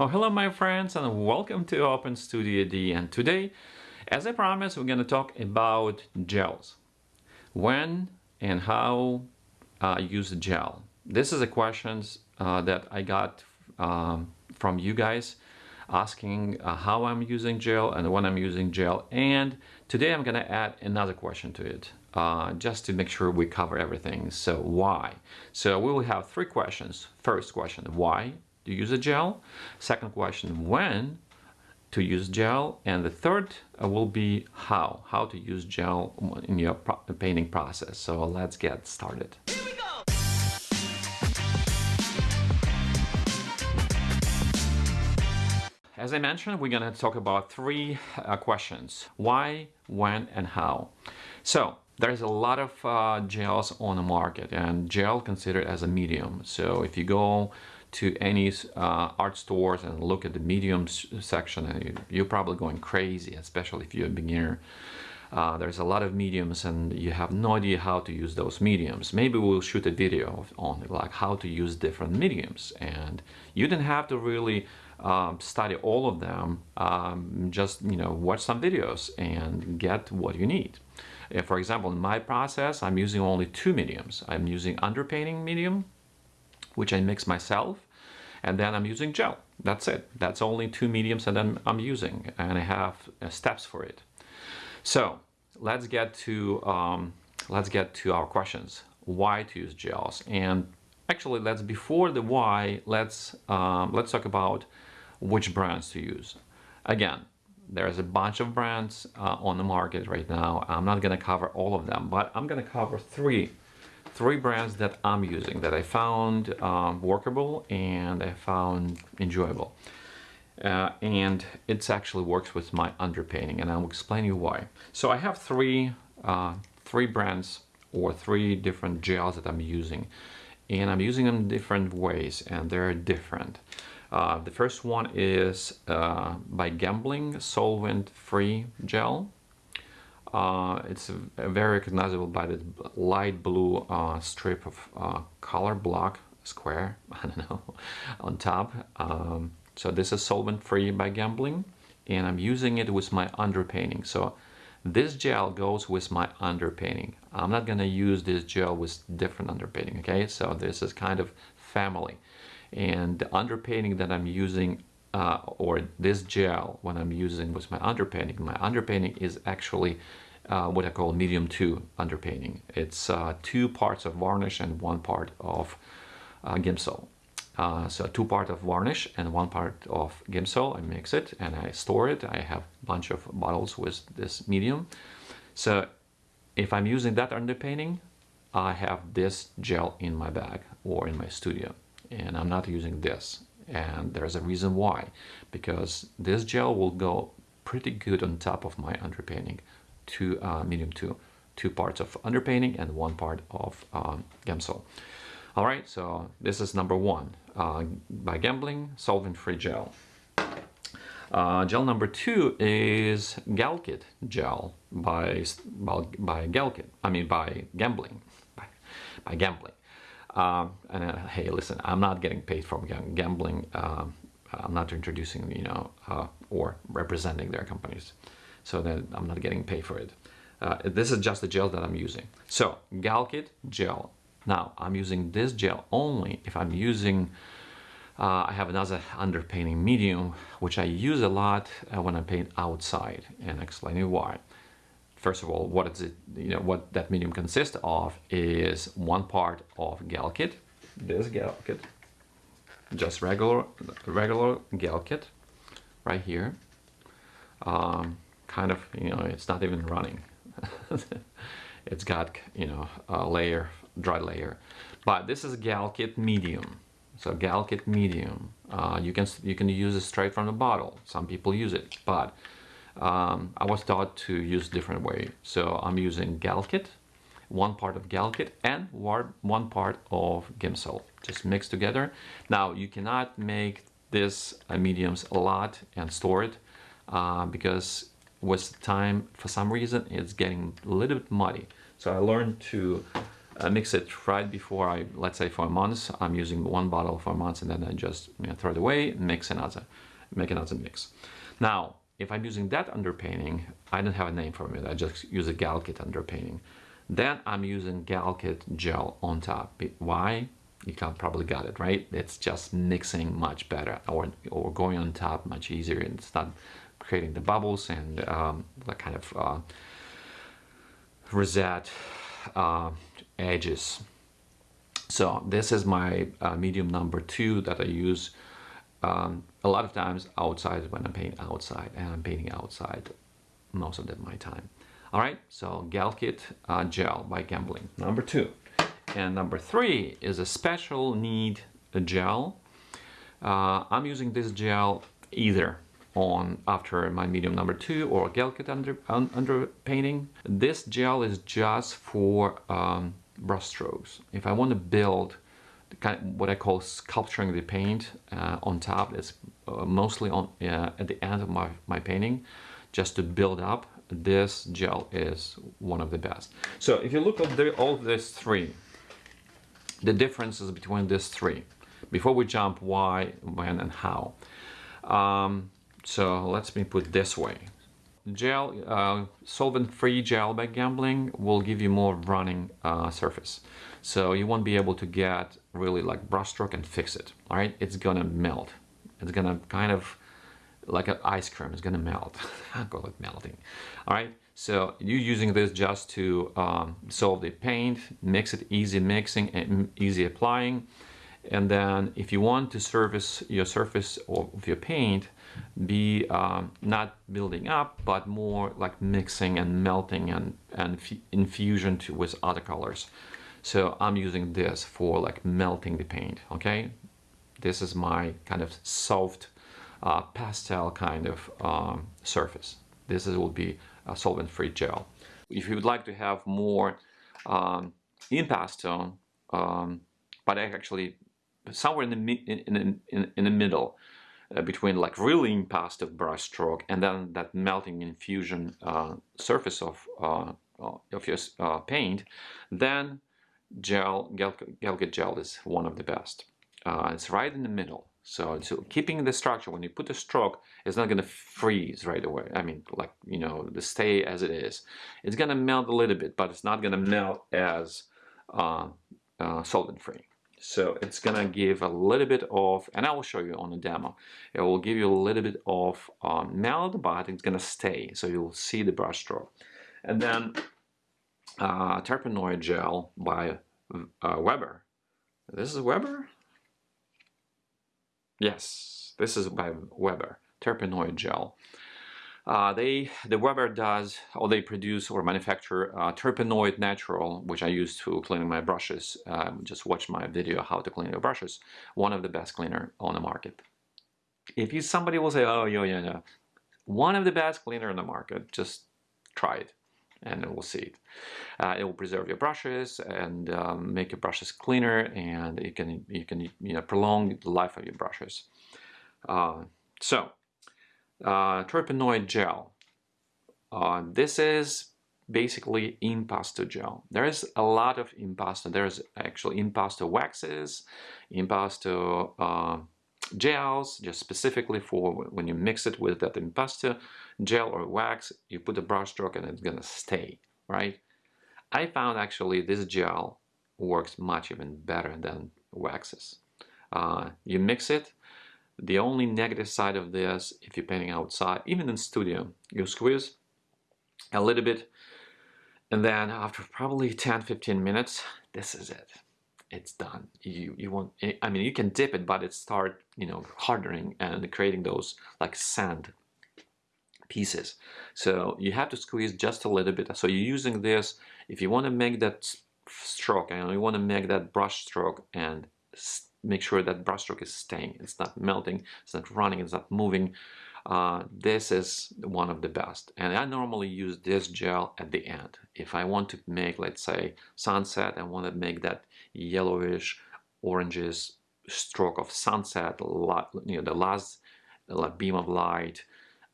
Oh, hello my friends and welcome to Open Studio D. And today, as I promised, we're going to talk about gels. When and how uh, use gel. This is a questions uh, that I got um, from you guys asking uh, how I'm using gel and when I'm using gel. And today I'm gonna add another question to it uh, just to make sure we cover everything. So why? So we will have three questions. First question why to use a gel. Second question, when to use gel. And the third uh, will be how, how to use gel in your painting process. So let's get started. As I mentioned, we're going to talk about three uh, questions. Why, when, and how. So there's a lot of uh, gels on the market and gel considered as a medium. So if you go to any uh, art stores and look at the mediums section and you're probably going crazy especially if you're a beginner. Uh, there's a lot of mediums and you have no idea how to use those mediums. Maybe we'll shoot a video on like how to use different mediums and you don't have to really um, study all of them um, just you know watch some videos and get what you need. Uh, for example in my process I'm using only two mediums. I'm using underpainting medium which I mix myself and then I'm using gel. That's it. That's only two mediums and then I'm using and I have uh, steps for it. So let's get to um, let's get to our questions. Why to use gels? And actually, let's before the why, let's um, let's talk about which brands to use. Again, there's a bunch of brands uh, on the market right now. I'm not going to cover all of them, but I'm going to cover three three brands that I'm using that I found um, workable and I found enjoyable. Uh, and it actually works with my underpainting and I'll explain you why. So I have three, uh, three brands or three different gels that I'm using and I'm using them different ways and they're different. Uh, the first one is uh, by Gamblin Solvent Free Gel. Uh, it's very recognizable by the light blue uh, strip of uh, color block square, I don't know, on top. Um, so this is solvent free by Gamblin and I'm using it with my underpainting. So this gel goes with my underpainting. I'm not gonna use this gel with different underpainting, okay? So this is kind of family. And the underpainting that I'm using uh, or this gel when I'm using with my underpainting. My underpainting is actually uh, what I call medium 2 underpainting. It's uh, two parts of varnish and one part of uh, Gamsol. Uh, so two part of varnish and one part of Gamsol. I mix it and I store it. I have a bunch of bottles with this medium. So if I'm using that underpainting, I have this gel in my bag or in my studio and I'm not using this and there's a reason why. Because this gel will go pretty good on top of my underpainting two uh, medium two two parts of underpainting and one part of um, Gamsol. All right so this is number one uh, by Gamblin solvent free gel. Uh, gel number two is Galkyd gel by by, by Galkyd I mean by Gamblin by, by Gamblin um, and uh, hey, listen, I'm not getting paid from Gamblin. Um, I'm not introducing, you know, uh, or representing their companies. So that I'm not getting paid for it. Uh, this is just the gel that I'm using. So Galkyd gel. Now I'm using this gel only if I'm using uh, I have another underpainting medium which I use a lot uh, when I paint outside and explain you why first of all, what is it, you know, what that medium consists of is one part of Galkyd, this Galkyd, just regular, regular Galkyd right here. Um, kind of, you know, it's not even running. it's got, you know, a layer, dry layer. But this is Galkyd medium. So Galkyd medium, uh, you can you can use it straight from the bottle. Some people use it, but um, I was taught to use different way. So I'm using Galkyd, one part of Galkyd and one part of Gamsol, just mixed together. Now you cannot make this uh, mediums a lot and store it uh, because with time, for some reason, it's getting a little bit muddy. So I learned to uh, mix it right before I, let's say for a month, I'm using one bottle for a month and then I just you know, throw it away, mix another, make another mix. Now, if I'm using that underpainting, I don't have a name for it, I just use a Galkyd underpainting. Then I'm using Galkyd gel on top. Why? You can probably got it, right? It's just mixing much better or, or going on top much easier. and It's not creating the bubbles and um, the kind of uh, rosette uh, edges. So this is my uh, medium number two that I use um, a lot of times outside when I'm painting outside and I'm painting outside most of my time. All right, so Galkyd uh, gel by Gamblin, number two. And number three is a special need gel. Uh, I'm using this gel either on after my medium number two or Galkyd under, un, under painting. This gel is just for um, brush strokes. If I want to build kind of what I call sculpturing the paint uh, on top, it's uh, mostly on uh, at the end of my, my painting, just to build up, this gel is one of the best. So if you look at the, all these three, the differences between these three, before we jump why, when, and how. Um, so let's me put this way. Gel, uh, solvent-free gel by Gamblin will give you more running uh, surface. So you won't be able to get really like brushstroke and fix it, all right? It's gonna melt. It's gonna kind of, like an ice cream, it's gonna melt. I call it melting, all right? So you're using this just to um, solve the paint, mix it easy mixing and easy applying. And then if you want to service your surface of your paint, be um, not building up, but more like mixing and melting and, and infusion to, with other colors. So I'm using this for like melting the paint, okay? This is my kind of soft uh, pastel kind of um, surface. This is, will be a solvent-free gel. If you would like to have more um, impasto, um, but actually somewhere in the, in, in, in the middle, uh, between like really impasto brush stroke and then that melting infusion uh, surface of, uh, of your uh, paint, then gel, Galkyd gel is one of the best. Uh, it's right in the middle. So, so keeping the structure, when you put a stroke, it's not going to freeze right away. I mean, like, you know, the stay as it is. It's going to melt a little bit, but it's not going to melt as uh, uh, solvent-free. So it's going to give a little bit of, and I will show you on the demo, it will give you a little bit of um, melt, but it's going to stay. So you'll see the brush stroke. And then uh, Turpenoid gel by uh, Weber. This is Weber? Yes, this is by Weber, Turpenoid gel. Uh, they, the Weber does, or they produce or manufacture uh, Turpenoid natural, which I use to clean my brushes. Um, just watch my video how to clean your brushes. One of the best cleaner on the market. If you somebody will say, oh, yeah, yeah, yeah, one of the best cleaner on the market, just try it and we'll see it. Uh, it will preserve your brushes and um, make your brushes cleaner and you can you can you know prolong the life of your brushes. Uh, so uh, Turpenoid gel. Uh, this is basically impasto gel. There is a lot of impasto. There's actually impasto waxes, impasto uh, gels, just specifically for when you mix it with that impasto gel or wax, you put a brush stroke and it's gonna stay, right? I found actually this gel works much even better than waxes. Uh, you mix it, the only negative side of this, if you're painting outside, even in studio, you squeeze a little bit and then after probably 10-15 minutes, this is it it's done. You you want I mean you can dip it, but it start you know hardening and creating those like sand pieces. So you have to squeeze just a little bit. So you're using this if you want to make that stroke and you want to make that brush stroke and make sure that brush stroke is staying. It's not melting. It's not running. It's not moving. Uh, this is one of the best and I normally use this gel at the end if I want to make let's say sunset I want to make that yellowish oranges stroke of sunset you know the last beam of light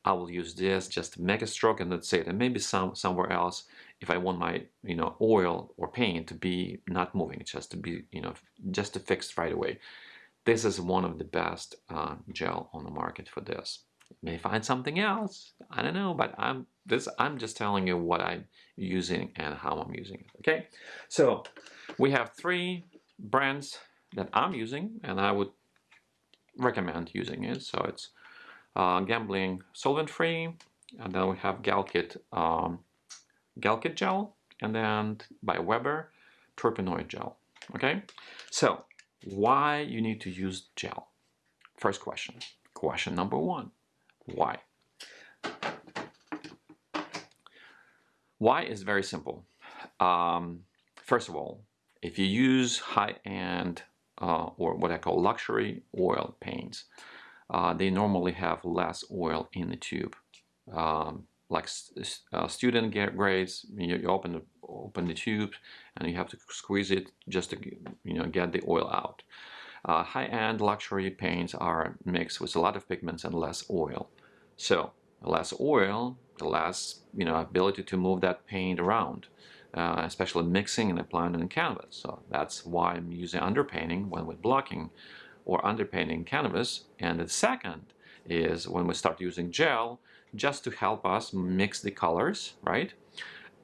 I will use this just to make a stroke and that's it and maybe some somewhere else if I want my you know oil or paint to be not moving, just to be you know just to fix right away. This is one of the best uh, gel on the market for this. You may find something else, I don't know, but I'm this I'm just telling you what I'm using and how I'm using it. Okay, so we have three brands that I'm using, and I would recommend using it. So it's uh, Gamblin Solvent Free, and then we have Galkyd um, Galkyd gel, and then by Weber Turpenoid gel. Okay, so why you need to use gel? First question. Question number one. Why? Why is very simple. Um, first of all, if you use high-end uh, or what I call luxury oil paints, uh, they normally have less oil in the tube. Um, like uh, student grades, you, you, open the open the tube and you have to squeeze it just to you know get the oil out. Uh, high-end luxury paints are mixed with a lot of pigments and less oil. So less oil, the less you know ability to move that paint around uh, especially mixing and applying on canvas. So that's why I'm using underpainting when we're blocking or underpainting canvas. And the second is when we start using gel, just to help us mix the colors, right?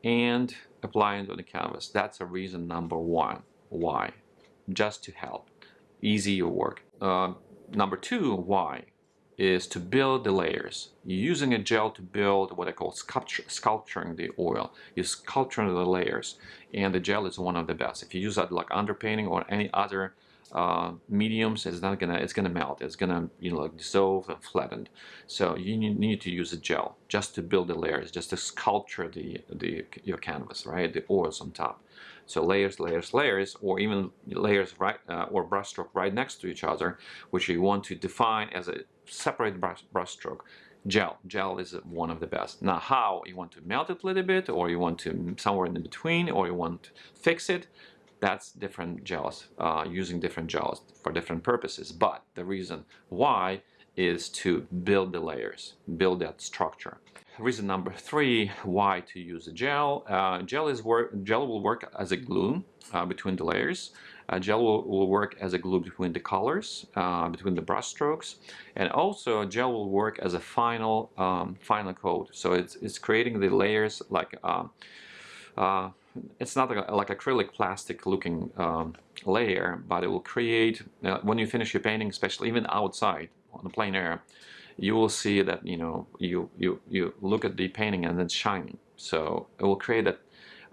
And applying it on the canvas. That's a reason number one. Why? Just to help. Easy your work. Uh, number two, why? Is to build the layers. You're using a gel to build what I call sculpture, sculpturing the oil. You're sculpturing the layers and the gel is one of the best. If you use that like underpainting or any other uh, mediums, it's not gonna it's gonna melt. It's gonna you know like dissolve and flatten. So you need to use a gel just to build the layers, just to sculpture the the your canvas, right? The oils on top. So layers, layers, layers, or even layers right uh, or brushstroke right next to each other, which you want to define as a separate brush, brush stroke. Gel. Gel is one of the best. Now how? You want to melt it a little bit or you want to somewhere in between or you want to fix it. That's different gels, uh, using different gels for different purposes. But the reason why is to build the layers, build that structure. Reason number three, why to use a gel. Uh, gel, is work, gel will work as a glue uh, between the layers. Uh, gel will, will, work as a glue between the colors, uh, between the brush strokes, and also gel will work as a final um, final coat. So it's, it's creating the layers like um, uh, it's not like, like acrylic plastic looking um, layer, but it will create uh, when you finish your painting, especially even outside on the plein air, you will see that you know you you you look at the painting and it's shining. So it will create that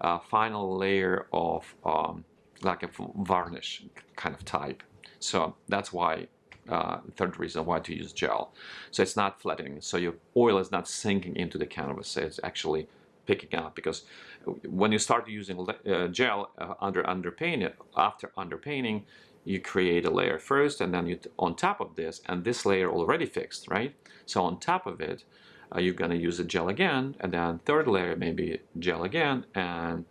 uh, final layer of um, like a varnish kind of type. So that's why uh, third reason why to use gel. So it's not flattening. So your oil is not sinking into the canvas. It's actually picking up because when you start using uh, gel uh, under underpainting, after underpainting, you create a layer first and then you on top of this and this layer already fixed, right? So on top of it, uh, you're gonna use a gel again and then third layer maybe gel again and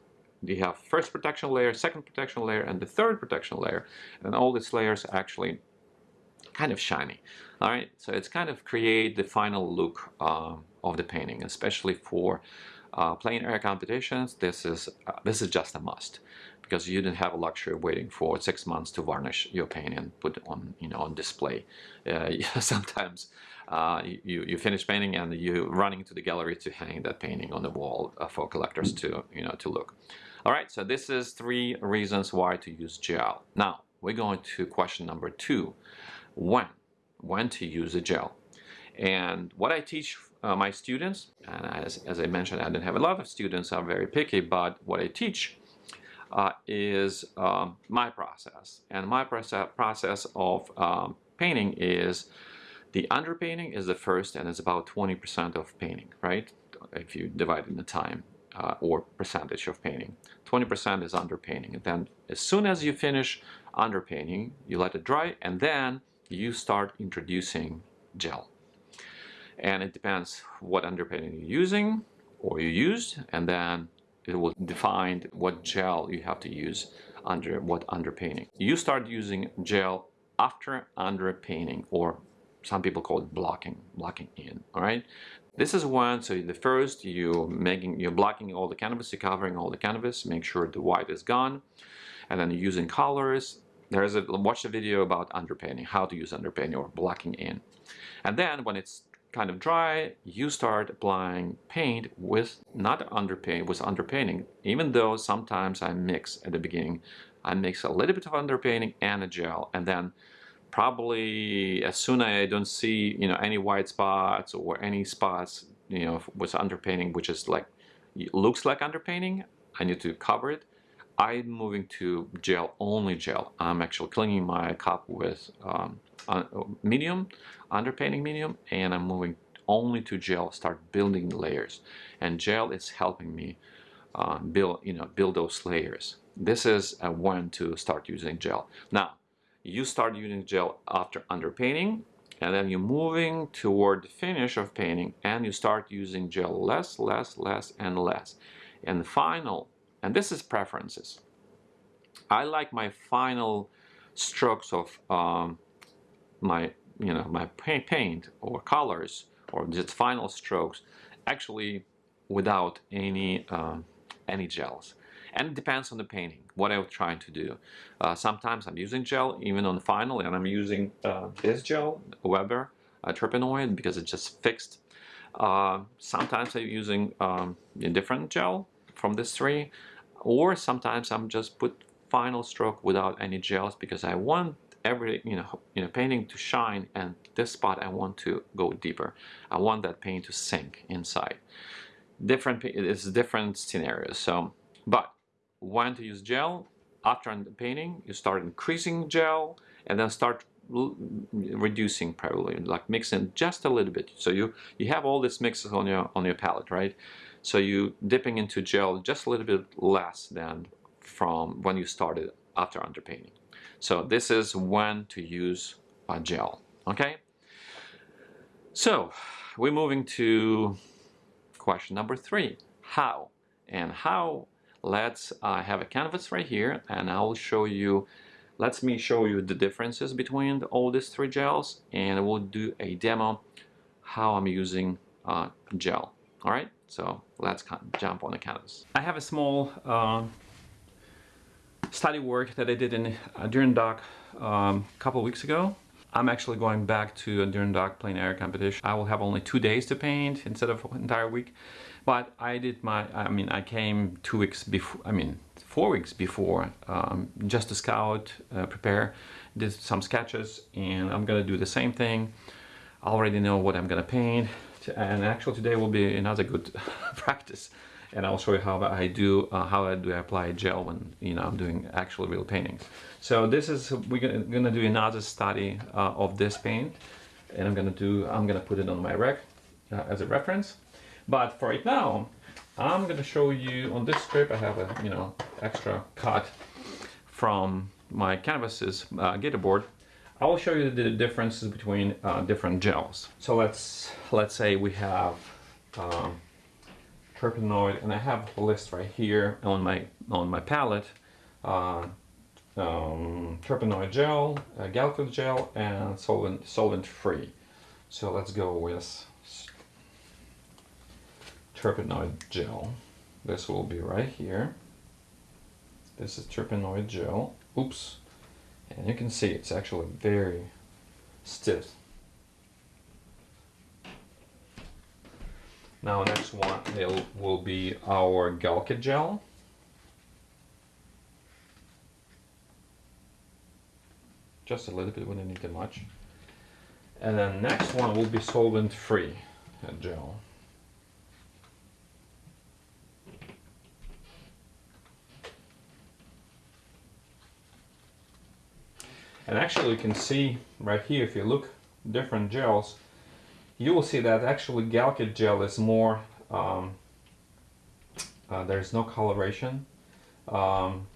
you have first protection layer, second protection layer, and the third protection layer. And all these layers are actually kind of shiny. All right, so it's kind of create the final look um, of the painting, especially for uh, plein air competitions. This is uh, this is just a must because you didn't have a luxury of waiting for six months to varnish your painting and put it on you know on display. Uh, sometimes uh, you, you finish painting and you running to the gallery to hang that painting on the wall uh, for collectors to you know to look. All right, so this is three reasons why to use gel. Now, we're going to question number two, when? When to use a gel. And what I teach uh, my students, and as, as I mentioned, I didn't have a lot of students, I'm very picky, but what I teach uh, is um, my process. And my process, process of um, painting is the underpainting is the first and it's about 20% of painting, right? If you divide in the time uh, or percentage of painting. 20% is underpainting. And then as soon as you finish underpainting, you let it dry and then you start introducing gel. And it depends what underpainting you're using or you used and then it will define what gel you have to use under what underpainting. You start using gel after underpainting or some people call it blocking, blocking in, all right? This is one, so the first you're making, you're blocking all the canvas, you're covering all the canvas, make sure the white is gone, and then you using colors. There's a, watch the video about underpainting, how to use underpainting or blocking in. And then when it's kind of dry, you start applying paint with not underpaint, with underpainting, even though sometimes I mix at the beginning. I mix a little bit of underpainting and a gel, and then probably as soon as I don't see you know any white spots or any spots you know with underpainting which is like looks like underpainting I need to cover it. I'm moving to gel only gel. I'm actually cleaning my cup with um, medium underpainting medium and I'm moving only to gel start building layers. And gel is helping me uh, build you know build those layers. This is when to start using gel. Now you start using gel after underpainting and then you're moving toward the finish of painting and you start using gel less, less, less, and less. And the final, and this is preferences. I like my final strokes of um, my, you know, my paint or colors or just final strokes actually without any, um, any gels. And it depends on the painting what I'm trying to do. Uh, sometimes I'm using gel even on the final and I'm using uh, this gel, Weber uh, Turpenoid because it's just fixed. Uh, sometimes I'm using um, a different gel from this three or sometimes I'm just put final stroke without any gels because I want every you know you know painting to shine and this spot I want to go deeper. I want that paint to sink inside. Different it's different scenarios. So but when to use gel. After painting, you start increasing gel and then start reducing probably, like mixing just a little bit. So you, you have all these mixes on your, on your palette, right? So you dipping into gel just a little bit less than from when you started after underpainting. So this is when to use a gel, okay? So we're moving to question number three, how? And how let's uh, have a canvas right here and I'll show you let me show you the differences between all these three gels and we'll do a demo how I'm using uh, gel. Alright so let's jump on the canvas. I have a small uh, study work that I did in uh, Dock um, a couple weeks ago. I'm actually going back to a Dock plein air competition. I will have only two days to paint instead of an entire week but I did my, I mean, I came two weeks before, I mean, four weeks before, um, just to scout, uh, prepare, did some sketches, and I'm gonna do the same thing. I already know what I'm gonna paint, and actually today will be another good practice. And I'll show you how I do, uh, how I do apply gel when, you know, I'm doing actual real paintings. So this is, we're gonna, do another study uh, of this paint, and I'm gonna do, I'm gonna put it on my rack uh, as a reference. But for right now, I'm going to show you on this strip I have a you know extra cut from my canvases uh, board. I will show you the differences between uh, different gels. So let's let's say we have um, Turpenoid, and I have a list right here on my on my palette. Uh, um, Turpenoid gel, uh, Galkyd gel, and solvent solvent free. So let's go with Turpenoid gel. This will be right here. This is Turpenoid gel. Oops. And you can see it's actually very stiff. Now next one it will be our Galkyd gel. Just a little bit, we don't need too much. And then next one will be solvent free gel. And actually you can see right here, if you look different gels, you will see that actually Galkyd gel is more, um, uh, there's no coloration. Um,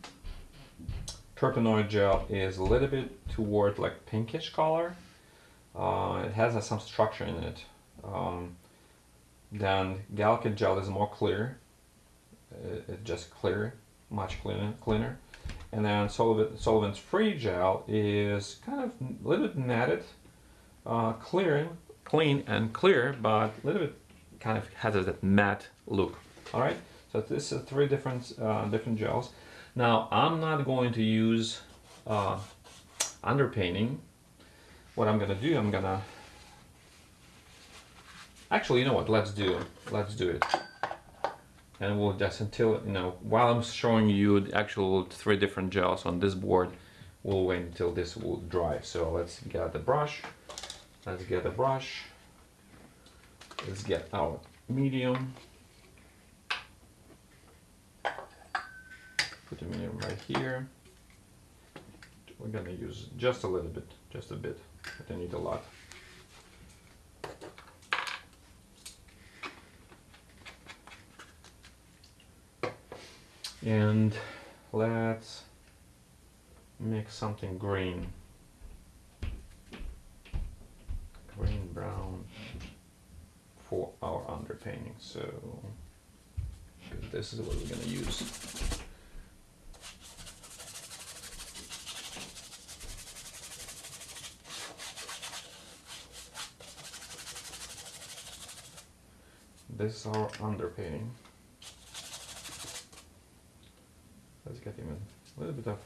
Turpenoid gel is a little bit toward like pinkish color. Uh, it has uh, some structure in it. Um, then Galkyd gel is more clear. It, it's just clear, much cleaner. cleaner. And then solvent, solvent free gel is kind of a little bit matted. uh, clear, clean and clear, but a little bit kind of has that matte look. All right, so this is three different uh, different gels. Now I'm not going to use uh, underpainting. What I'm gonna do, I'm gonna actually, you know what? Let's do. Let's do it. And we'll just until you know while I'm showing you the actual three different gels on this board, we'll wait until this will dry. So let's get the brush. Let's get the brush. Let's get our medium. Put the medium right here. We're gonna use just a little bit, just a bit. I don't need a lot. And let's make something green. Green brown for our underpainting. So this is what we're gonna use. This is our underpainting. Let's get even a little bit of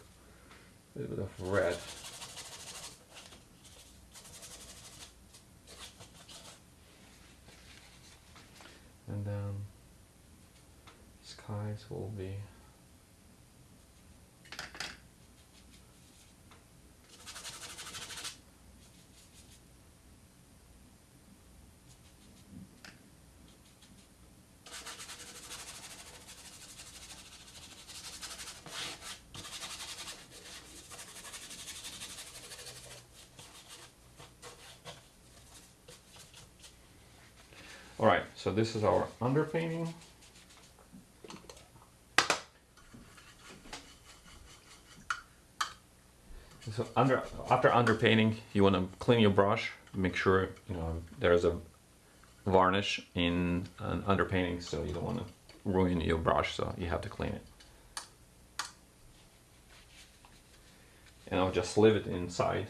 a little bit of red. And then skies will be All right, so this is our underpainting. So under after underpainting, you want to clean your brush. Make sure you know there's a varnish in an underpainting, so you don't want to ruin your brush. So you have to clean it. And I'll just leave it inside,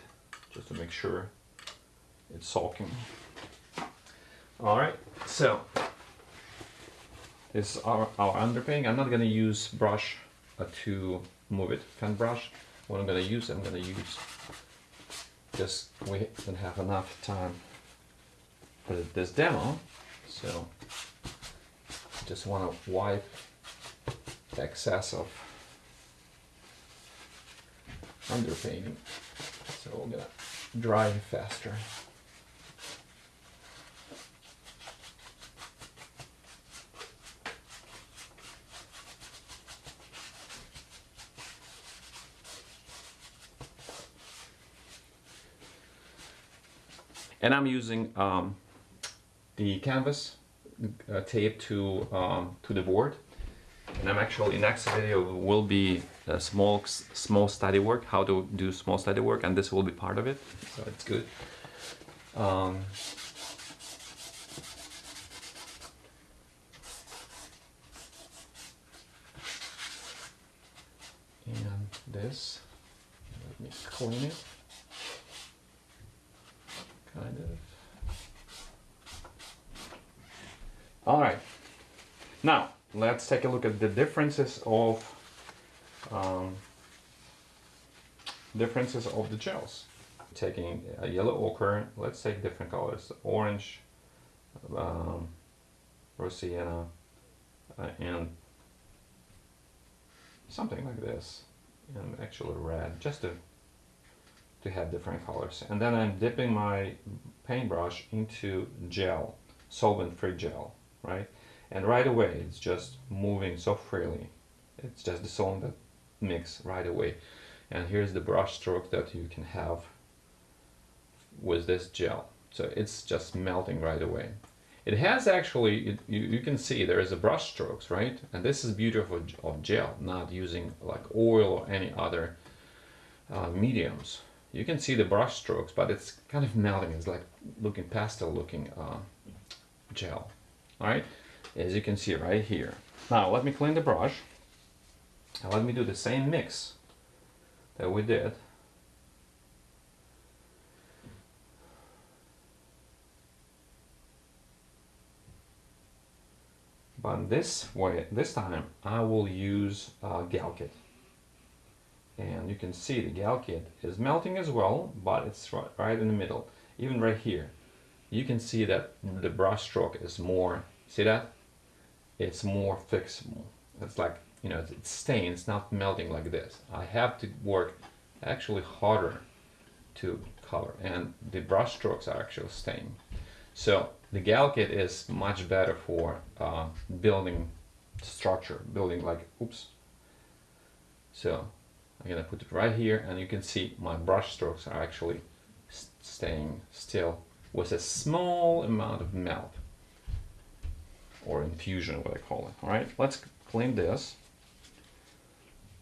just to make sure it's soaking. All right, so this is our, our underpainting. I'm not gonna use brush to move it, fan brush. What I'm gonna use, I'm gonna use just, we don't have enough time for this demo. So just wanna wipe the excess of underpainting. So we're gonna dry faster. And I'm using um, the canvas uh, tape to um, to the board. And I'm actually next video will be a small small study work how to do small study work and this will be part of it. So it's good. Um, and this let me clean it kind of. All right, now let's take a look at the differences of um, differences of the gels. Taking a yellow ochre, let's take different colors: orange, um, rose sienna, uh, and something like this, and actually red, just to to have different colors. And then I'm dipping my paintbrush into gel, solvent-free gel, right? And right away, it's just moving so freely. It's just the song that mix right away. And here's the brush stroke that you can have with this gel. So it's just melting right away. It has actually, it, you, you can see there is a brush strokes, right? And this is beautiful of gel, not using like oil or any other uh, mediums you can see the brush strokes, but it's kind of melting. It's like looking pastel looking uh, gel. All right, as you can see right here. Now let me clean the brush and let me do the same mix that we did. But this way, this time I will use a Galkyd. And you can see the Galkyd is melting as well, but it's right in the middle. Even right here, you can see that the brush stroke is more, see that? It's more fixable. It's like, you know, it's staying, it's not melting like this. I have to work actually harder to color and the brush strokes are actually staying. So the Galkyd is much better for uh, building structure, building like, oops. So I'm gonna put it right here and you can see my brush strokes are actually staying still with a small amount of melt or infusion, what I call it. All right, let's clean this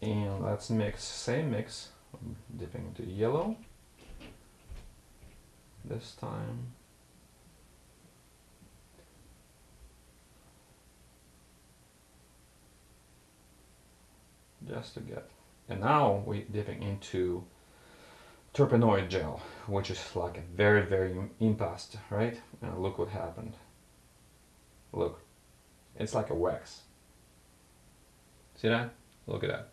and let's mix, same mix, I'm dipping into yellow this time. just to get and now we're dipping into Turpenoid gel which is like a very very impaste right and look what happened look it's like a wax. See that? Look at that.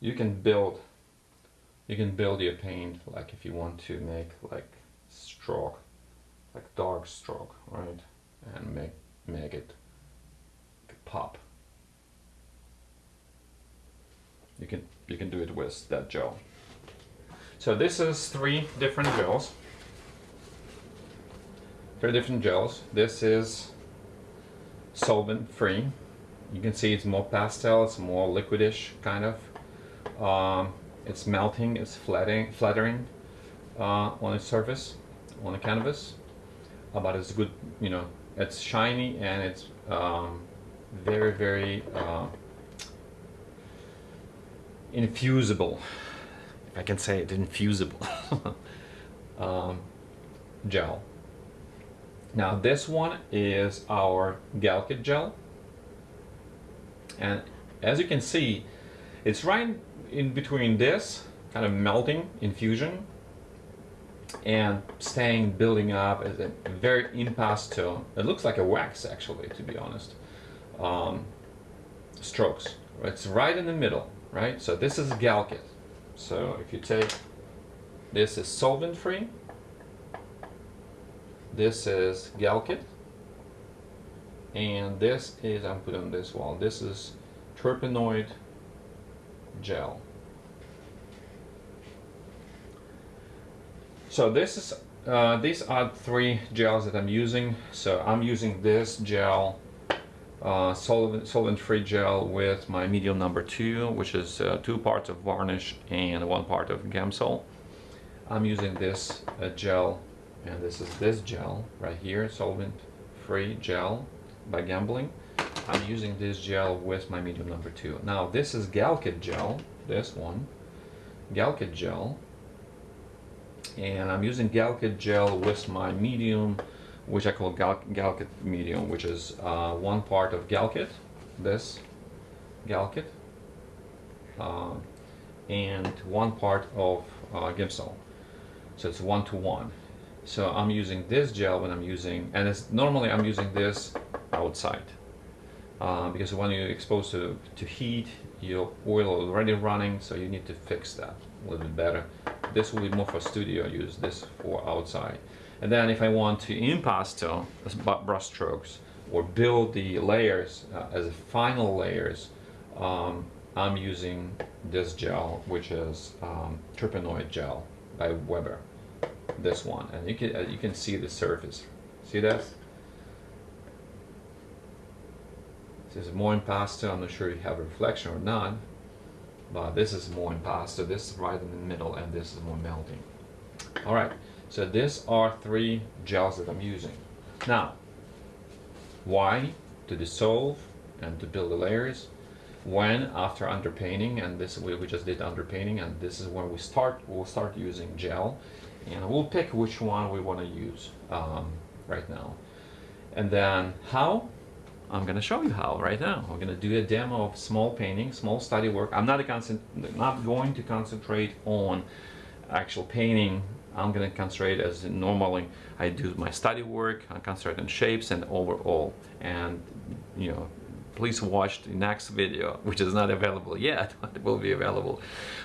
You can build you can build your paint like if you want to make like stroke like dark stroke right? And make make it pop you can you can do it with that gel. So this is three different gels. Three different gels. This is solvent free you can see it's more pastel it's more liquidish kind of. Um, it's melting, it's flattering, flattering uh, on its surface, on the canvas, uh, but it's good, you know, it's shiny and it's um, very, very uh, infusible, if I can say it, infusible. Um, gel. Now this one is our Galkyd gel, and as you can see, it's right in between this kind of melting infusion and staying building up as a very impasto. It looks like a wax actually to be honest. Um, strokes. It's right in the middle right? So this is Galkyd so if you take this is solvent free this is Galkyd and this is I'm putting this wall. This is Turpenoid gel. So this is uh, these are three gels that I'm using. So I'm using this gel, uh, solvent, solvent-free gel with my medium number two, which is uh, two parts of varnish and one part of Gamsol. I'm using this uh, gel, and this is this gel right here, solvent-free gel by Gamblin. I'm using this gel with my medium number two. Now this is Galkyd gel, this one, Galkyd gel, and I'm using Galkyd gel with my medium, which I call Gal Galkyd medium, which is uh, one part of Galkyd, this Galkyd, uh, and one part of uh. So it's one to one. So I'm using this gel when I'm using, and it's normally I'm using this outside uh, because when you're exposed to, to heat, your oil already running, so you need to fix that a little bit better. This will be more for studio use, this for outside. And then if I want to impasto brush strokes or build the layers uh, as final layers, um, I'm using this gel, which is um, Turpenoid gel by Weber. This one, and you can uh, you can see the surface. See that? This is more impasto. I'm not sure you have a reflection or not, but this is more impasto. This is right in the middle, and this is more melting. All right, so these are three gels that I'm using. Now, why? To dissolve and to build the layers. When? After underpainting, and this we, we just did underpainting, and this is when we start, we'll start using gel, and we'll pick which one we want to use um, right now. And then how? I'm gonna show you how right now. We're gonna do a demo of small painting, small study work. I'm not, not going to concentrate on actual painting. I'm gonna concentrate as normally I do my study work. I concentrate on shapes and overall. And you know, please watch the next video, which is not available yet, but it will be available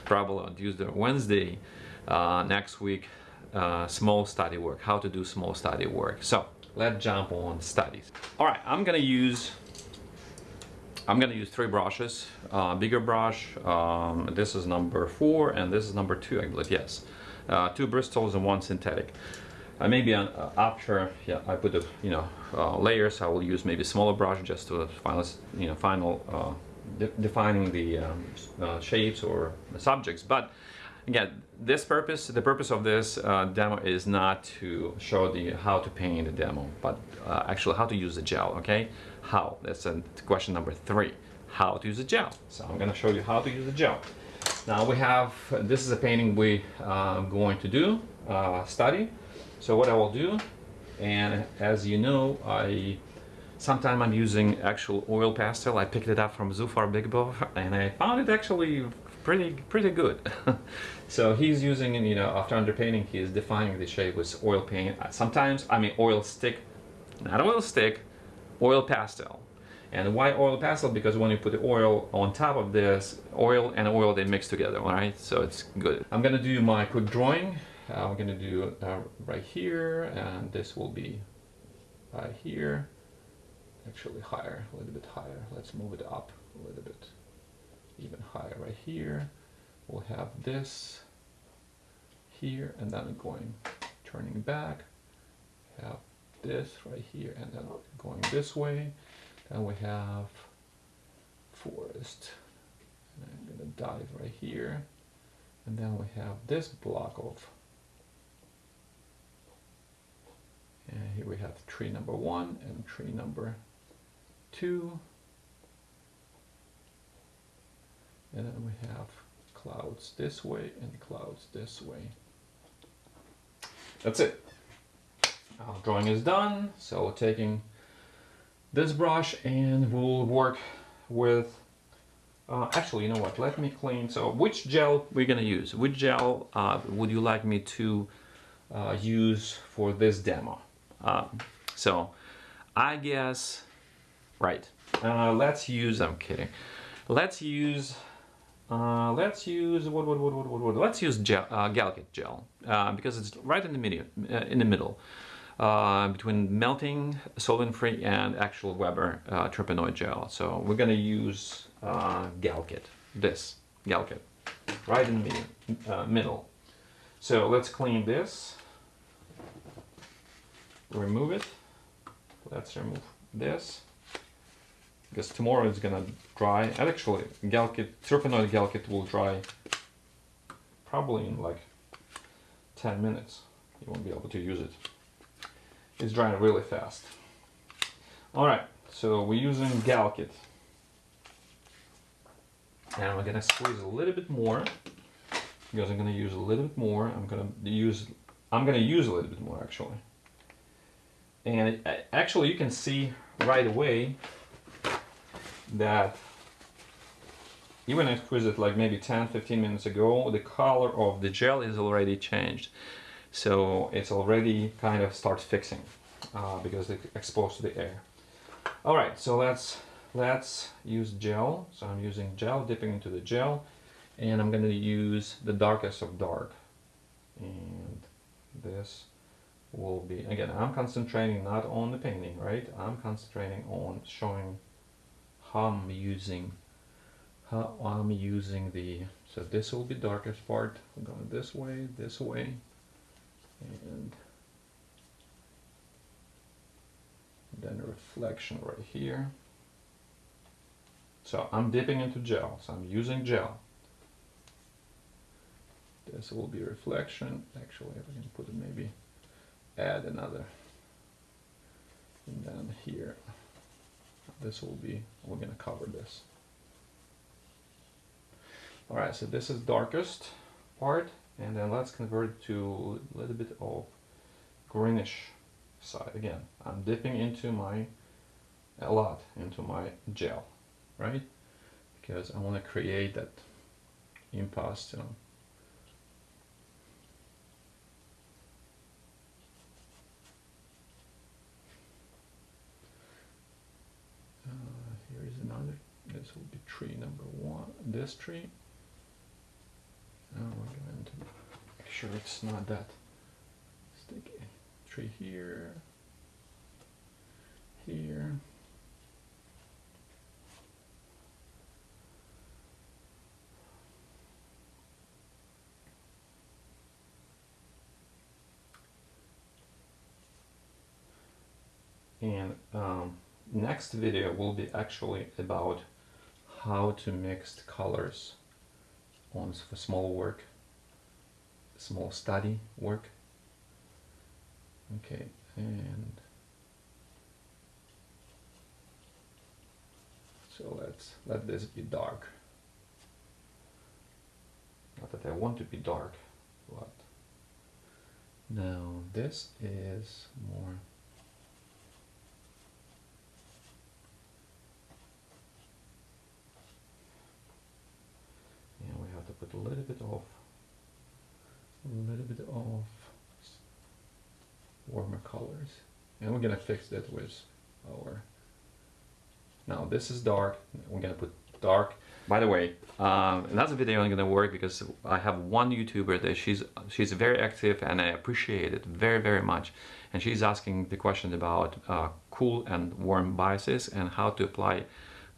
probably on Tuesday or Wednesday uh, next week. Uh, small study work, how to do small study work. So let's jump on studies. All right, I'm gonna use I'm gonna use three brushes. Uh, bigger brush, um, this is number four, and this is number two, I believe, yes. Uh, two Bristols and one synthetic. Uh, maybe an, uh, after yeah, I put the you know uh, layers, I will use maybe smaller brush just to final you know final uh, de defining the um, shapes or subjects. But again, this purpose, the purpose of this uh, demo is not to show the how to paint the demo, but uh, actually how to use the gel, okay? How, that's question number three, how to use the gel. So I'm gonna show you how to use the gel. Now we have, this is a painting we are uh, going to do, uh, study. So what I will do, and as you know, I Sometimes I'm using actual oil pastel. I picked it up from Zufar Bikbov and I found it actually pretty pretty good. so he's using, you know, after underpainting, he is defining the shape with oil paint. Sometimes, I mean oil stick, not oil stick, oil pastel. And why oil pastel? Because when you put the oil on top of this, oil and oil, they mix together, all right? So it's good. I'm gonna do my quick drawing. Uh, I'm gonna do uh, right here, and this will be right here. Actually higher, a little bit higher. Let's move it up a little bit even higher right here. We'll have this here and then going turning back. Have this right here and then going this way. Then we have forest. And I'm gonna dive right here. And then we have this block of and here we have tree number one and tree number two and then we have clouds this way and clouds this way. That's it. Our drawing is done, so we're taking this brush and we'll work with uh, actually, you know what? Let me clean. So, which gel we're gonna use? Which gel uh, would you like me to uh, use for this demo? Um, so, I guess, right. Uh, let's use. I'm kidding. Let's use uh, let's use what, what, what, what, what? Let's use gel, uh, Galkyd gel because it's right in the middle. In the middle uh, between Gamblin solvent-free and actual Weber uh, Turpenoid gel. So we're gonna use uh, Galkyd. This Galkyd, right in the middle. middle. So let's clean this. Remove it. Let's remove this because tomorrow it's gonna dry. And actually, Galkyd, Turpenoid Galkyd will dry probably in like 10 minutes. You won't be able to use it. It's drying really fast. Alright, so we're using Galkyd. And we're gonna squeeze a little bit more because I'm gonna use a little bit more. I'm gonna use I'm gonna use a little bit more actually. And it, actually you can see right away that even I squeezed it like maybe 10-15 minutes ago, the color of the gel is already changed. So it's already kind of starts fixing uh, because it's exposed to the air. All right, so let's let's use gel. So I'm using gel, dipping into the gel, and I'm going to use the darkest of dark. And this will be, again, I'm concentrating not on the painting, right? I'm concentrating on showing how I'm using how I'm using the so this will be darkest part I'm going this way this way and then a reflection right here. So I'm dipping into gel. So I'm using gel. This will be reflection. Actually I can put it maybe add another. And then here this will be, we're to cover this. Alright, so this is darkest part, and then let's convert to a little bit of greenish side. Again, I'm dipping into my a lot into my gel, right? Because I want to create that impasto. Uh, here is another, this will be tree number one, this tree. Now we're going to make sure it's not that sticky. Tree here, here. And um, next video will be actually about how to mix colors on for small work, small study work. Okay, and so let's let this be dark. Not that I want to be dark, but now this is more a little bit of a little bit of warmer colors. And we're gonna fix that with our now this is dark we're gonna put dark. By the way um, that's a video I'm gonna work because I have one YouTuber that she's she's very active and I appreciate it very very much. And she's asking the question about uh, cool and warm biases and how to apply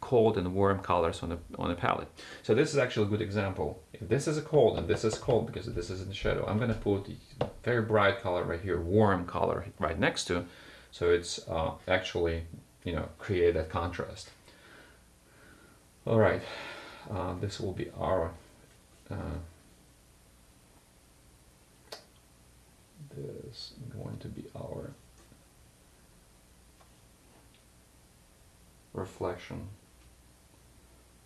cold and warm colors on the on the palette. So this is actually a good example. If this is a cold and this is cold because this is in the shadow, I'm going to put the very bright color right here, warm color right next to, so it's uh, actually you know create that contrast. All right, uh, this will be our. Uh, this going to be our reflection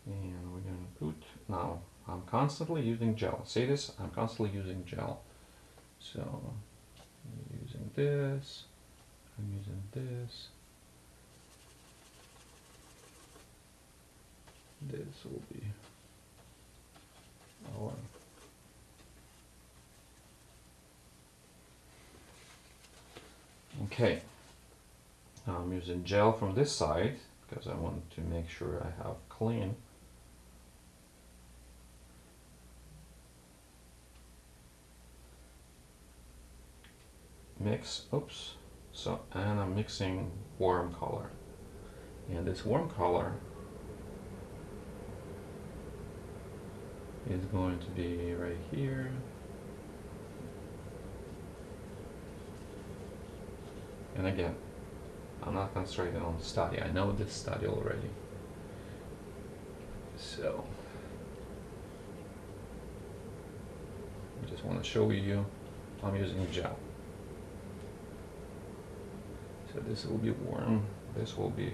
and we're going to put now I'm constantly using gel. See this? I'm constantly using gel. So using this. I'm using this. This will be our okay. I'm using gel from this side because I want to make sure I have clean mix oops so and I'm mixing warm color. And this warm color is going to be right here. And again I'm not concentrating on study. I know this study already. So I just want to show you I'm using gel so this will be warm. This will be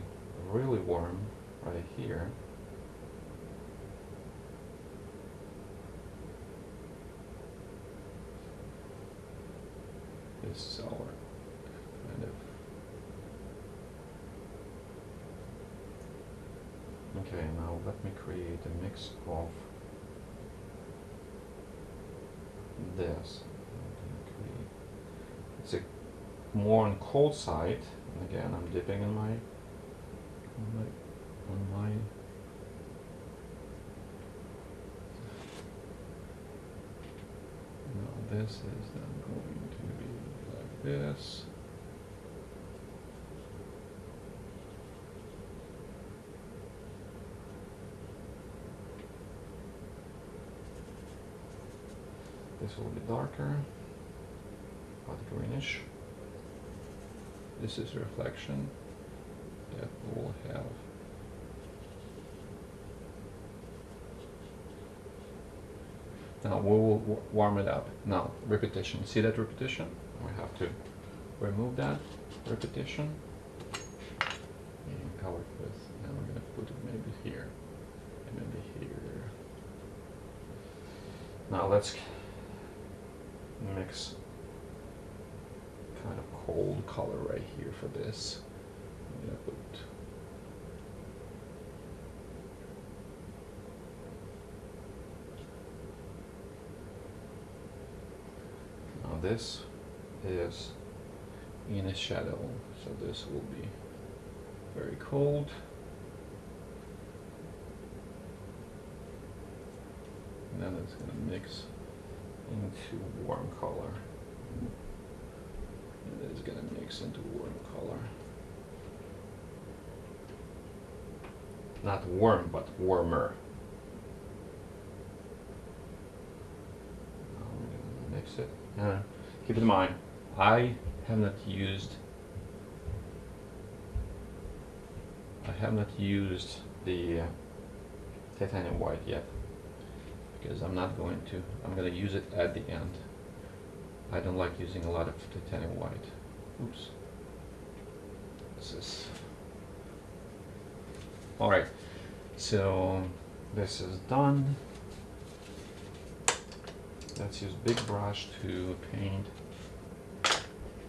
really warm right here. This is our kind of Okay, now let me create a mix of this. It's a more on cold side. And again I'm dipping in my on my on my now this is then going to be like this. This will be darker but greenish this is a reflection that will have. Now we will warm it up. Now repetition. See that repetition? We have to remove that repetition. And cover it with now we're going to put it maybe here and maybe here. Now let's mix kind of cold color right here for this. Now this is in a shadow, so this will be very cold. And then it's gonna mix into warm color. It's going to mix into warm color. Not warm, but warmer. I'm to mix it. Uh, keep in mind, I have not used I have not used the titanium white yet because I'm not going to. I'm going to use it at the end. I don't like using a lot of titanium white. Oops. This is... Alright, so this is done. Let's use big brush to paint.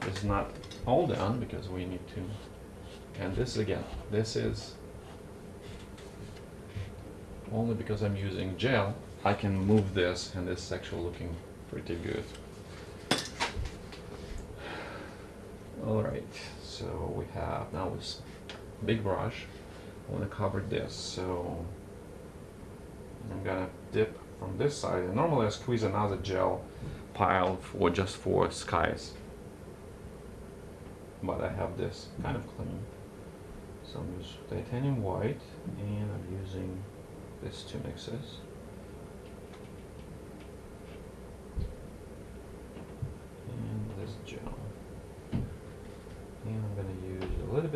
It's not all done because we need to, and this again, this is only because I'm using gel I can move this and this is actually looking pretty good. Alright, so we have now this big brush. I want to cover this, so I'm gonna dip from this side. And normally I squeeze another gel pile for just for skies. But I have this kind of clean. So I'm using titanium white and I'm using these two mixes.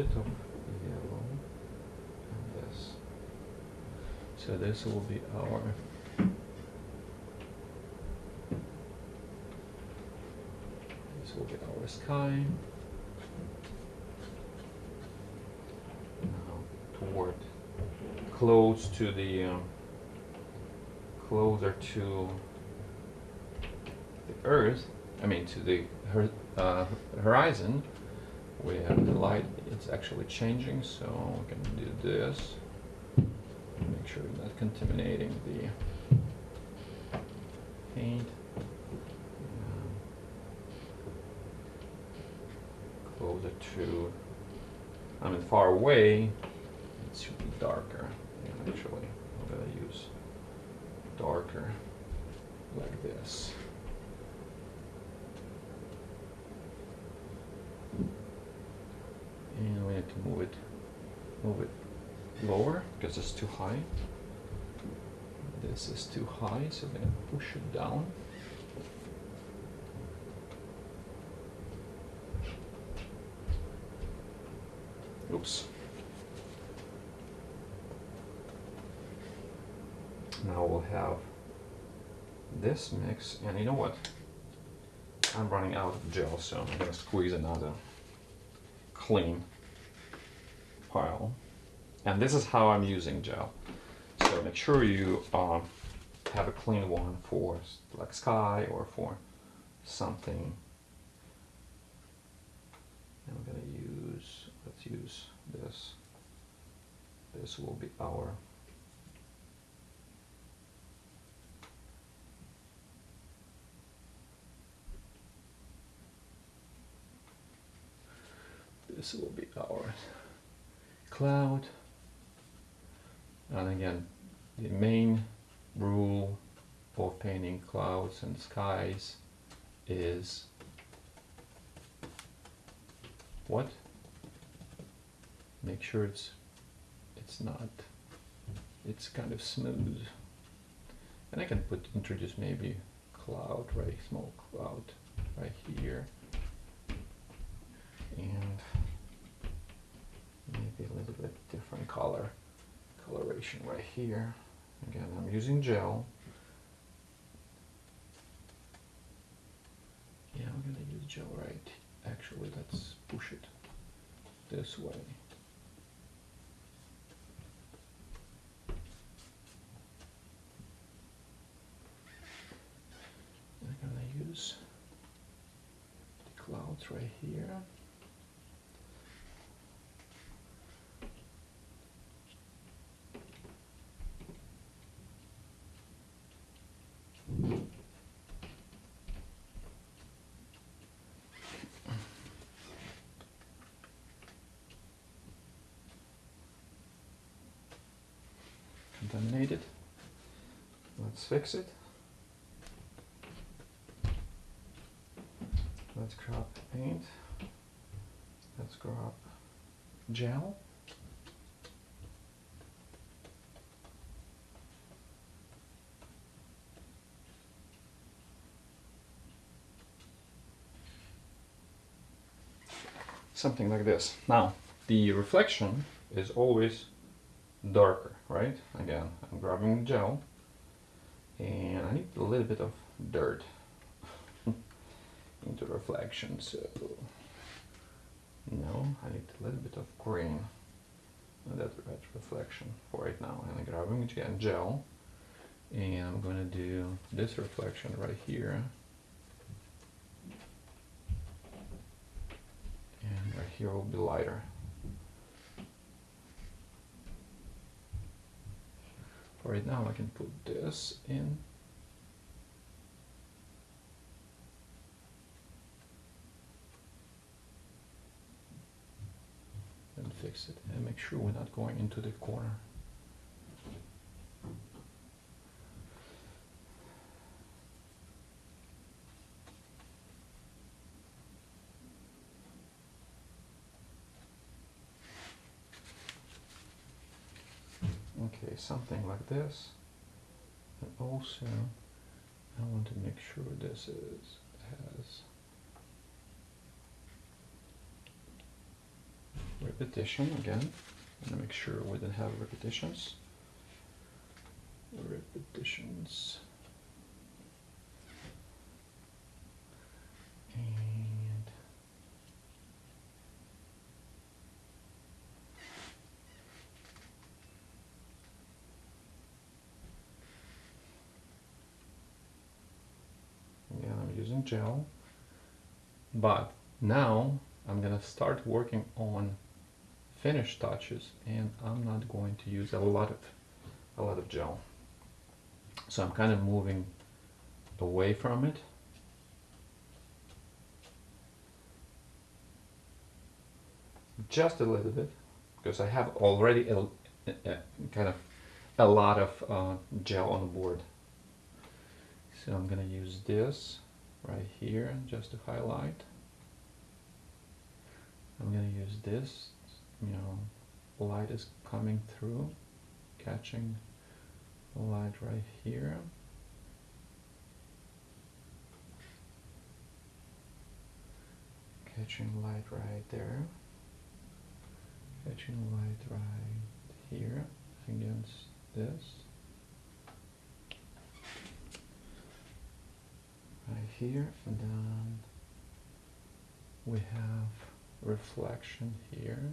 Bit of yellow and this. So this will be our this will be our sky. Now toward close to the um, closer to the Earth. I mean to the uh, horizon we have the light, it's actually changing, so we can do this. Make sure we're not contaminating the paint. Closer to, I mean far away, it should be darker. Actually, I'm gonna use darker like this. and we need to move it move it because too high. This is too high so we're going to push it down. Oops. Now we'll have this mix and you know what? I'm running out of gel so I'm going to squeeze another clean pile. And this is how I'm using gel. So make sure you uh, have a clean one for like sky or for something. I'm gonna use, let's use this. This will be our this will be our cloud and again the main rule for painting clouds and skies is what? Make sure it's it's not it's kind of smooth. And I can put introduce maybe cloud right small cloud right here. And maybe a little bit different color right here. Again, I'm using gel. Yeah, I'm gonna use gel right. Actually, let's push it this way. I'm gonna use the clouds right here. Contaminated. Let's fix it. Let's grab paint. Let's grab gel. Something like this. Now, the reflection is always darker, right? Again, I'm grabbing gel and I need a little bit of dirt into reflection, so no, I need a little bit of green in that red reflection for right now. And I'm grabbing again gel and I'm gonna do this reflection right here. And right here will be lighter. Right now I can put this in. And fix it and make sure we're not going into the corner okay something like this. And also I want to make sure this is has repetition again. And make sure we don't have repetitions. Repetitions using gel. But now I'm gonna start working on finish touches and I'm not going to use a lot of a lot of gel. So I'm kind of moving away from it. Just a little bit because I have already a, a, a kind of a lot of uh, gel on the board. So I'm gonna use this right here just to highlight. I'm going to use this, you know, light is coming through, catching light right here. Catching light right there. Catching light right here against this. Right here and then we have reflection here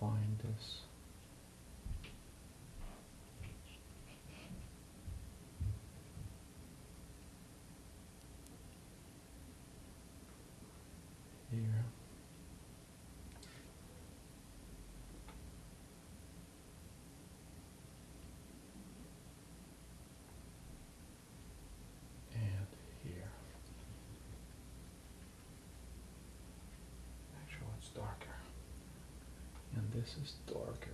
define this. Here. And here. It's and this is darker.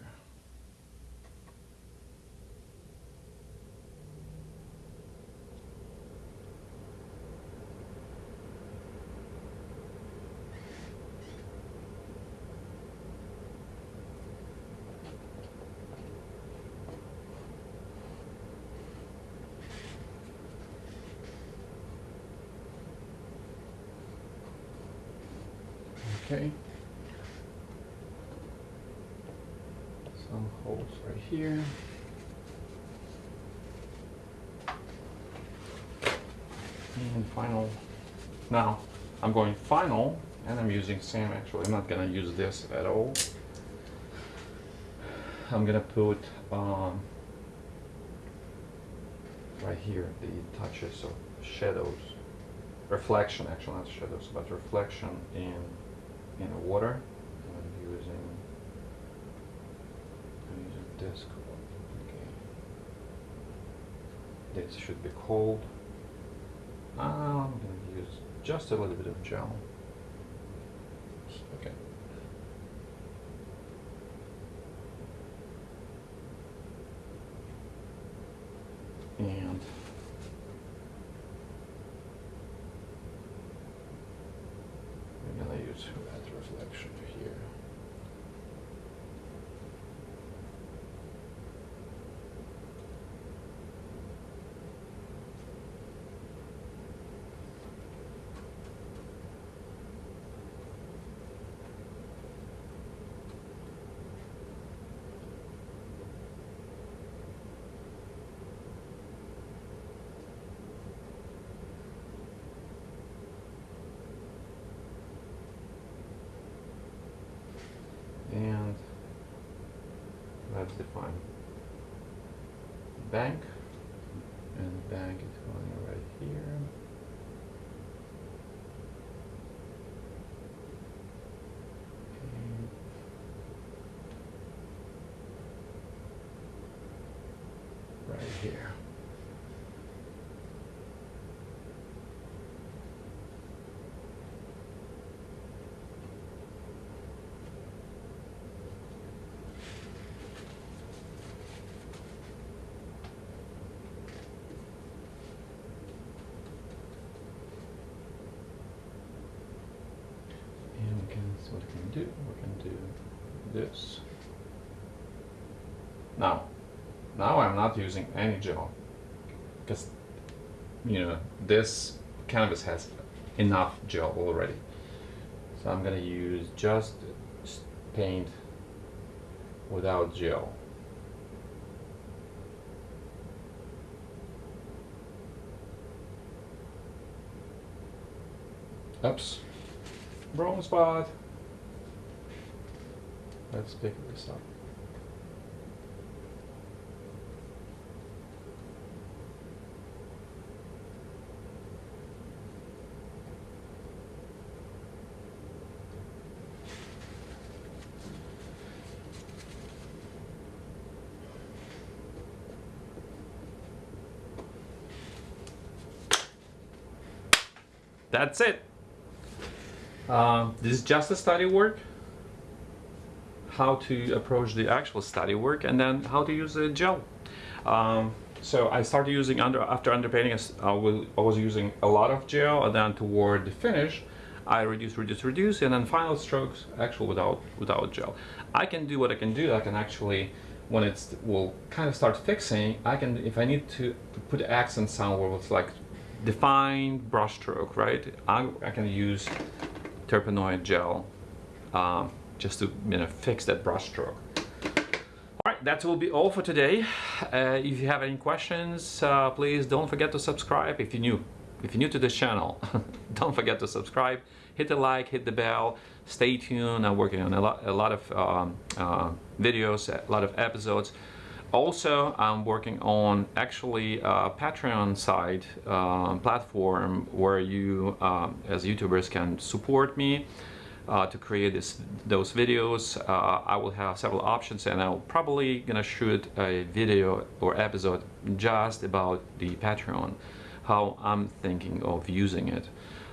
Okay. some holes right here. And final, now I'm going final and I'm using same actually, I'm not gonna use this at all. I'm gonna put um, right here the touches of shadows reflection, actually not shadows, but reflection in in the water. I'm using I'm using this color. This should be cold. I'm gonna use just a little bit of gel. Okay. And I'm gonna use that reflection here. and let's define bank. And bank is going right here. Right here And we can, so what we can do, we can do this. Now, now I'm not using any gel because, you know, this canvas has enough gel already. So I'm gonna use just paint without gel. Oops. Wrong spot. Let's pick this up. That's it. Um, this is just a study work. How to approach the actual study work, and then how to use the gel. Um, so I started using under after underpainting. I was using a lot of gel, and then toward the finish, I reduce, reduce, reduce, and then final strokes actual without without gel. I can do what I can do. I can actually, when it's will kind of start fixing, I can if I need to, to put accents somewhere with like defined brush stroke, right? I, I can use Turpenoid gel um, just to you know fix that brush stroke. All right, that will be all for today. Uh, if you have any questions, uh, please don't forget to subscribe if you're new. If you're new to this channel, don't forget to subscribe. Hit the like, hit the bell. Stay tuned. I'm working on a lot, a lot of um, uh, videos, a lot of episodes. Also, I'm working on actually a Patreon site um, platform where you, um, as YouTubers, can support me uh, to create this, those videos. Uh, I will have several options, and I'm probably gonna shoot a video or episode just about the Patreon, how I'm thinking of using it.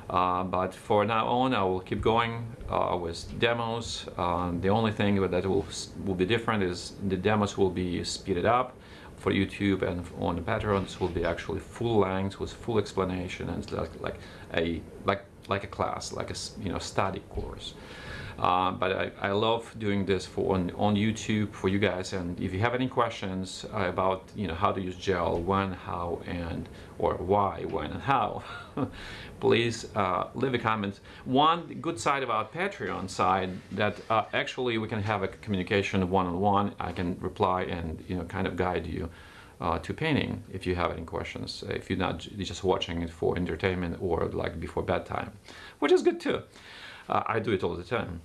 Uh, but for now on, I will keep going uh, with demos. Um, the only thing that will will be different is the demos will be speeded up for YouTube and on the Patreon. Patreons will be actually full length with full explanation and like like a like like a class, like a you know study course. Uh, but I, I love doing this for on, on YouTube for you guys. And if you have any questions uh, about you know how to use gel, when, how, and or why, when, and how, please uh, leave a comment. One good side about Patreon side that uh, actually we can have a communication one-on-one. I can reply and you know kind of guide you. Uh, to painting if you have any questions if you're not just watching it for entertainment or like before bedtime which is good too. Uh, i do it all the time.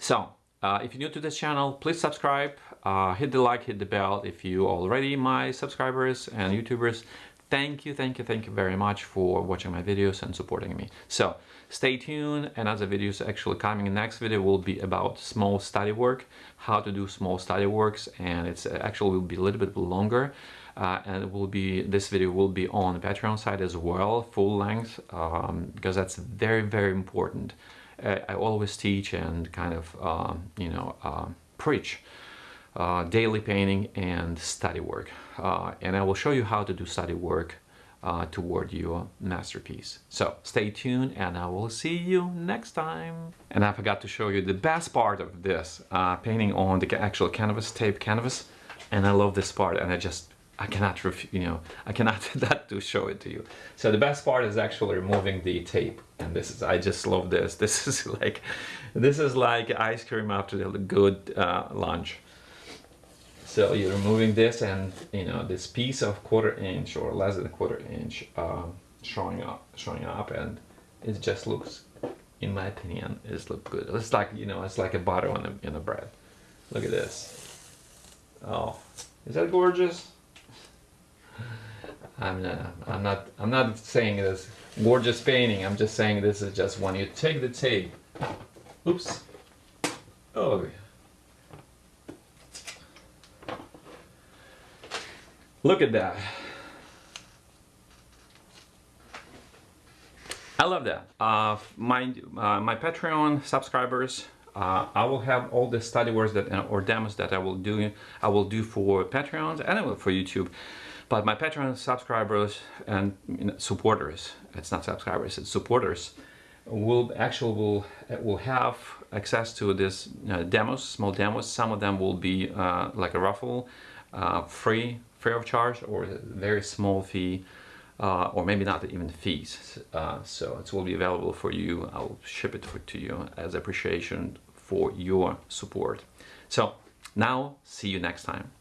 So, uh, if you're new to this channel, please subscribe, uh, hit the like, hit the bell if you already my subscribers and YouTubers. thank you thank you thank you very much for watching my videos and supporting me. So stay tuned. Another videos actually coming. Next video will be about small study work how to do small study works and it's actually will be a little bit longer. Uh, and it will be this video will be on the patreon side as well full length um, because that's very very important. Uh, i always teach and kind of um, you know uh, preach uh, daily painting and study work. Uh, and I will show you how to do study work uh, toward your masterpiece. So stay tuned and I will see you next time. And I forgot to show you the best part of this, uh, painting on the actual canvas, tape canvas. And I love this part and I just, I cannot, you know, I cannot that to show it to you. So the best part is actually removing the tape. And this is, I just love this. This is like, this is like ice cream after a good uh, lunch. So you're removing this and you know this piece of quarter inch or less than a quarter inch um, showing up, showing up, and it just looks, in my opinion, it looks good. It's like you know, it's like a butter on a in a bread. Look at this. Oh, is that gorgeous? I'm not, I'm not, I'm not saying this gorgeous painting. I'm just saying this is just when you take the tape. Oops. Oh. Look at that. I love that. Uh, my uh, my Patreon subscribers, uh, I will have all the study works that uh, or demos that I will do. I will do for Patreons and for YouTube. But my Patreon subscribers and you know, supporters, it's not subscribers, it's supporters, will actually will will have access to this uh, demos, small demos. Some of them will be uh, like a raffle, free free of charge or a very small fee uh, or maybe not even fees. Uh, so it will be available for you. I'll ship it for, to you as appreciation for your support. So now see you next time.